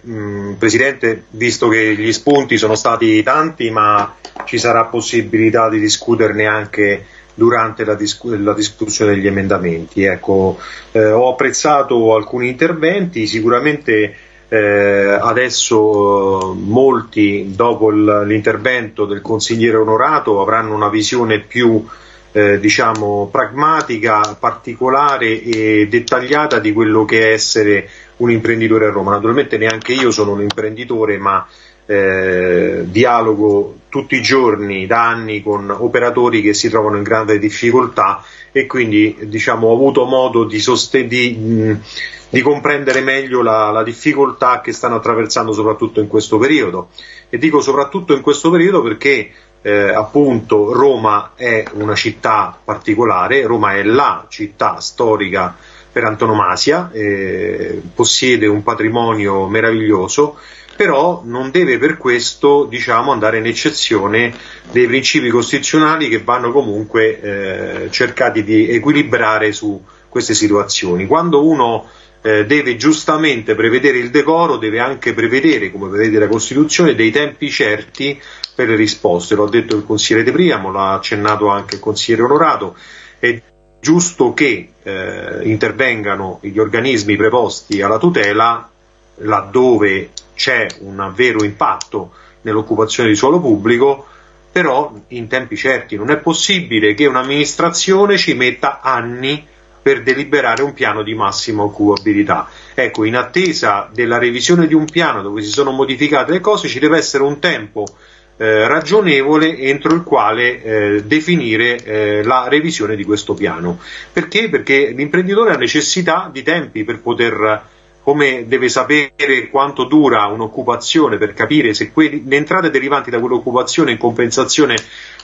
mh, Presidente, visto che gli spunti sono stati tanti, ma ci sarà possibilità di discuterne anche durante la, discu la discussione degli emendamenti. Ecco, eh, ho apprezzato alcuni interventi, sicuramente eh, adesso eh, molti dopo l'intervento del consigliere onorato avranno una visione più eh, diciamo pragmatica, particolare e dettagliata di quello che è essere un imprenditore a Roma. Naturalmente neanche io sono un imprenditore, ma eh, dialogo tutti i giorni da anni con operatori che si trovano in grande difficoltà e quindi diciamo, ho avuto modo di, di, mh, di comprendere meglio la, la, difficoltà che stanno attraversando soprattutto in questo periodo. E dico soprattutto in questo periodo perché eh, appunto Roma è una città particolare, Roma è la città storica per antonomasia, eh, possiede un patrimonio meraviglioso, però non deve per questo diciamo, andare in eccezione dei principi costituzionali che vanno comunque eh, cercati di equilibrare su queste situazioni. Quando uno eh, deve giustamente prevedere il decoro, deve anche prevedere, come prevede la Costituzione, dei tempi certi per le risposte. Lo ha detto il consigliere De Priamo, l'ha accennato anche il consigliere Onorato. È giusto che eh, intervengano gli organismi preposti alla tutela laddove c'è un vero impatto nell'occupazione di suolo pubblico, però in tempi certi non è possibile che un'amministrazione ci metta anni per deliberare un piano di massima occupabilità. Ecco, in attesa della revisione di un piano dove si sono modificate le cose ci deve essere un tempo eh, ragionevole entro il quale eh, definire eh, la revisione di questo piano. Perché? Perché l'imprenditore ha necessità di tempi per poter come deve sapere quanto dura un'occupazione per capire se quelli, le entrate derivanti da quell'occupazione in compensazione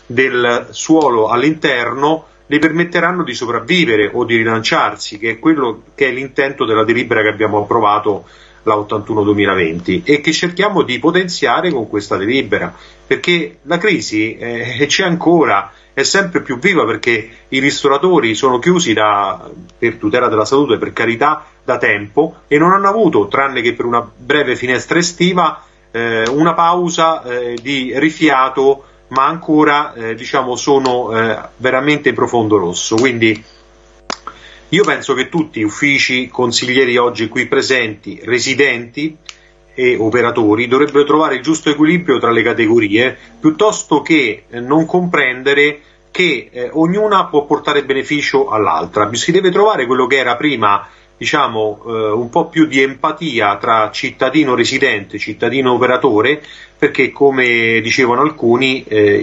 del suolo all'interno le permetteranno di sopravvivere o di rilanciarsi, che è quello che è l'intento della delibera che abbiamo approvato la 81-2020 e che cerchiamo di potenziare con questa delibera, perché la crisi eh, c'è ancora, è sempre più viva perché i ristoratori sono chiusi da, per tutela della salute, per carità, da tempo e non hanno avuto, tranne che per una breve finestra estiva, eh, una pausa eh, di rifiato, ma ancora eh, diciamo, sono eh, veramente in profondo rosso. Quindi io penso che tutti gli uffici consiglieri oggi qui presenti, residenti e operatori, dovrebbero trovare il giusto equilibrio tra le categorie, piuttosto che eh, non comprendere che eh, ognuna può portare beneficio all'altra. Si deve trovare quello che era prima diciamo, eh, un po' più di empatia tra cittadino residente e cittadino operatore, perché come dicevano alcuni eh,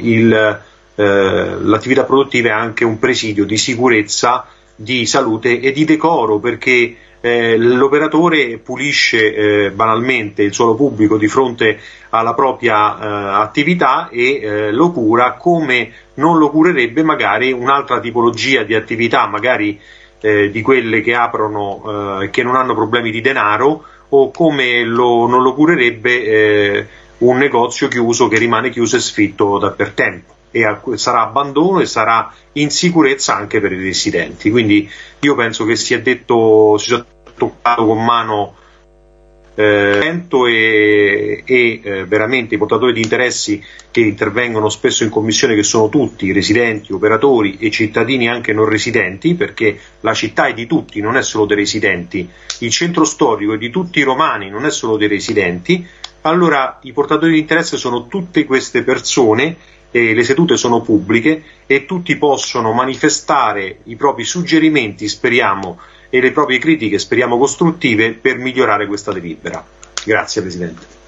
eh, l'attività produttiva è anche un presidio di sicurezza, di salute e di decoro, perché eh, l'operatore pulisce eh, banalmente il suolo pubblico di fronte alla propria eh, attività e eh, lo cura come non lo curerebbe magari un'altra tipologia di attività, magari eh, di quelle che aprono e eh, che non hanno problemi di denaro o come lo, non lo curerebbe un negozio chiuso che rimane chiuso e sfitto da per tempo e sarà abbandono e sarà insicurezza anche per i residenti. Quindi io penso che si è detto, si è toccato con mano eh, e, e eh, veramente i portatori di interessi che intervengono spesso in commissione che sono tutti residenti, operatori e cittadini anche non residenti perché la città è di tutti, non è solo dei residenti, il centro storico è di tutti i romani, non è solo dei residenti, allora i portatori di interesse sono tutte queste persone e le sedute sono pubbliche e tutti possono manifestare i propri suggerimenti, speriamo, e le proprie critiche, speriamo costruttive, per migliorare questa delibera. Grazie Presidente.